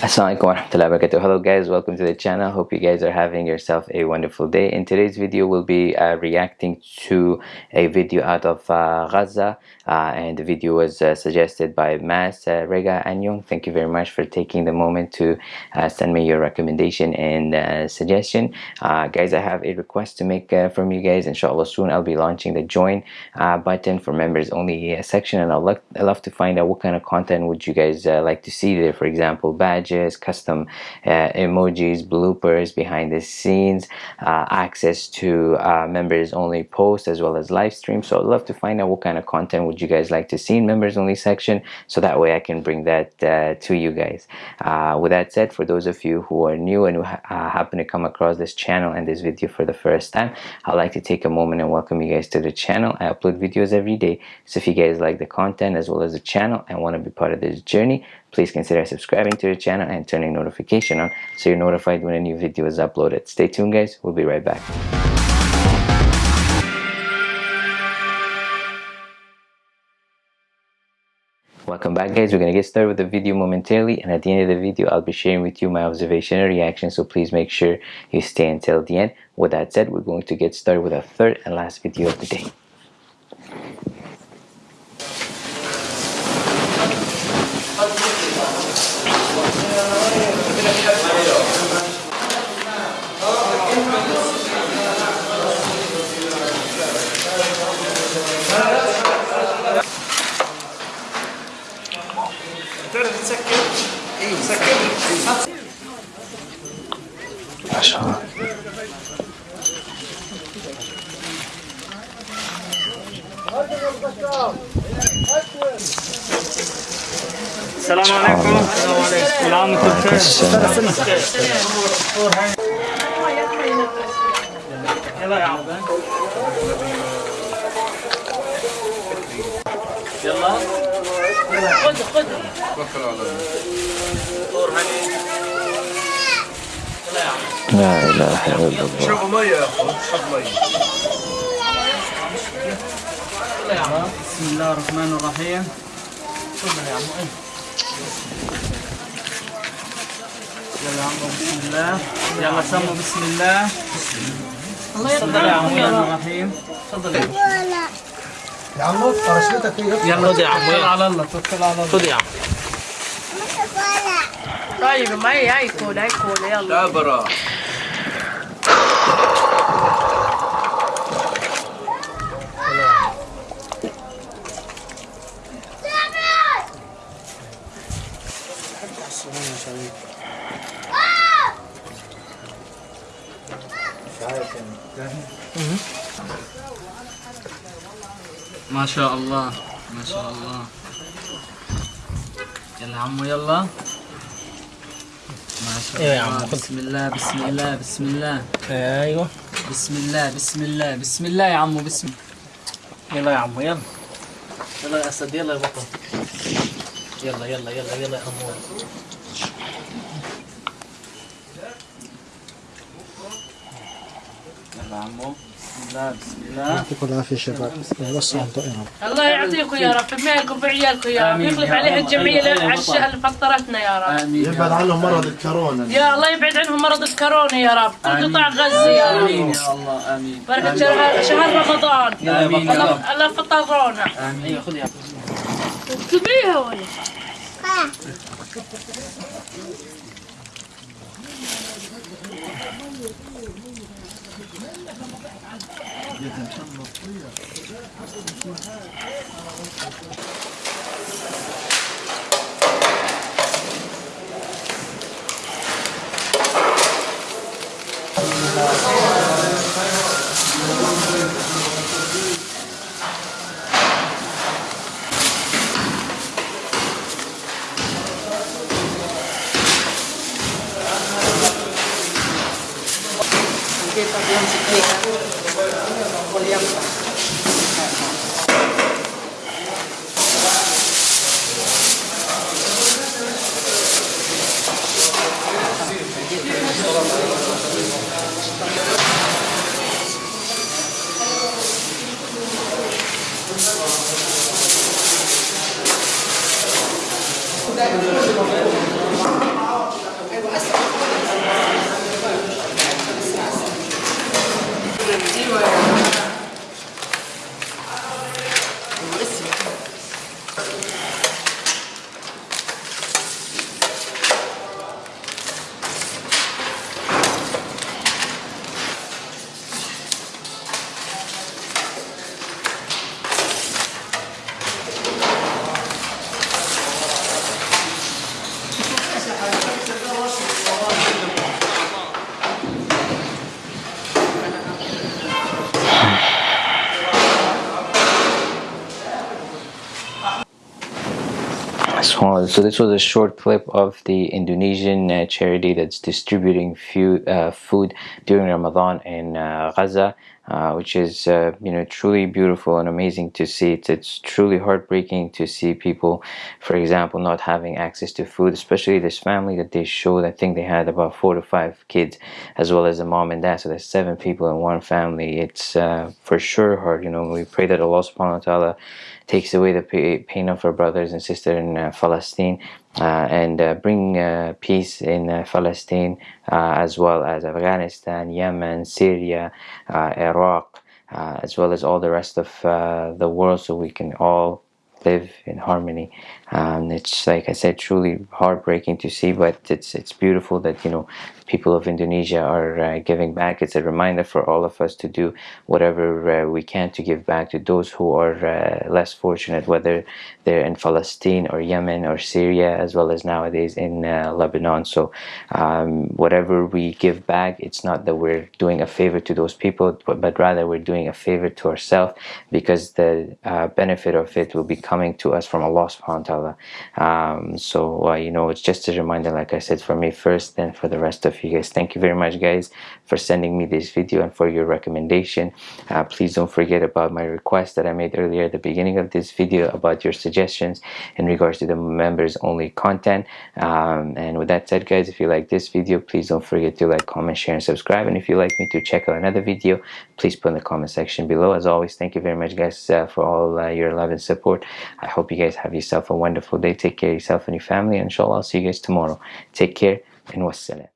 Assalamualaikum warahmatullahi wabarakatuh. Hello guys, welcome to the channel. Hope you guys are having yourself a wonderful day. In today's video, we'll be uh, reacting to a video out of uh, Gaza uh, and the video was uh, suggested by Mas uh, Rega Anyong. Thank you very much for taking the moment to uh, send me your recommendation and suggestion. guys, I have a request to make from you guys. Inshallah, soon I'll be launching the join button for members only section and love, I'd love to find out what kind of content would you guys like to see there. For example, badge custom uh, emojis, bloopers, behind the scenes, uh, access to uh, members only posts as well as live streams. So I'd love to find out what kind of content would you guys like to see in members only section so that way I can bring that uh, to you guys. Uh, with that said, for those of you who are new and who ha happen to come across this channel and this video for the first time, I'd like to take a moment and welcome you guys to the channel. I upload videos every day. So if you guys like the content as well as the channel and want to be part of this journey, please consider subscribing to the channel and turning notification on so you're notified when a new video is uploaded. Stay tuned guys, we'll be right back. Welcome back guys, we're going to get started with the video momentarily and at the end of the video I'll be sharing with you my observation and reaction so please make sure you stay until the end. With that said, we're going to get started with our third and last video of the day. ما شاء الله. السلام عليكم. السلام عليكم كل عام يلا يا عم يلا. خذ خذ توكل على الله لا إله إلا الله شوفوا مية يا شوف مية بسم الله الرحمن الرحيم تفضل يا عمو يلا عمو بسم الله يلا سموا بسم الله الله يا عمو يلا الرحيم تفضل يا يا عم نور فرشتك إيه؟ يلا. خد يا عم توكل على الله توكل على الله. خد يا عم طيب ما هي؟ هيكول هيكول يلا. شبرا مش عارف يعني ما شاء الله. ما شاء الله. يلا عمو يلا. ما شاء أيوه يا الله. عمو،. بسم الله بسم الله بسم الله. أيوه. بسم الله بسم الله بسم الله يا عمو بسم. يلا يا عمو يلا. يلا يا اسد يلا يا بطل. يلا يلا يلا يلا يا امور يلا يا عمو. نعم، الله. يعطيكم العافية شباب. وصلوا طائرهم الله يعطيكم يا رب. بمالكم بعيالكم يا رب. يخلف عليها الجمعيه اللي فطرتنا يا رب. آمين أيوة، أيوة، يبعد عنهم مرض الكورونا. يا الله يبعد عنهم مرض الكورونا يا رب. كل قطاع غزة يا رب. آمين يا الله. آمين. بركة شهر رمضان. آمين يا رب. الله فطرونا. آمين. أيوة، خذيها اكتبيها ولا Thank you. 이게 괜찮나? Делаем. So, so this was a short clip of the Indonesian uh, charity that's distributing food, uh, food during Ramadan in uh, Gaza. Uh, which is uh, you know truly beautiful and amazing to see. It's, it's truly heartbreaking to see people, for example, not having access to food, especially this family that they showed. I think they had about four to five kids, as well as a mom and dad. So there's seven people in one family. It's uh, for sure hard. You know, we pray that Allah Subhanahu wa Taala takes away the pain of our brothers and sisters in uh, Palestine and uh, bring uh, peace in uh, Palestine uh, as well as Afghanistan, Yemen, Syria, Iraq, as well as all the rest of the world so we can all live in harmony um, it's like I said truly heartbreaking to see but it's it's beautiful that you know people of Indonesia are uh, giving back. It's a reminder for all of us to do whatever uh, we can to give back to those who are uh, less fortunate whether they're in Palestine or Yemen or Syria as well as nowadays in uh, Lebanon. So um, whatever we give back it's not that we're doing a favor to those people but, but rather we're doing a favor to ourselves because the uh, benefit of it will be coming to us from Allah subhanahu wa ta'ala um, so uh, you know it's just a reminder like I said for me first then for the rest of you guys. Thank you very much guys for sending me this video and for your recommendation. Uh, please don't forget about my request that I made earlier at the beginning of this video about your suggestions in regards to the members only content. Um, and with that said guys if you like this video please don't forget to like comment share and subscribe. And if you'd like me to check out another video please put in the comment section below. As always thank you very much guys uh, for all uh, your love and support. I hope you guys have yourself a wonderful day. Take care of yourself and your family. And inshallah, I'll see you guys tomorrow. Take care and wassalam.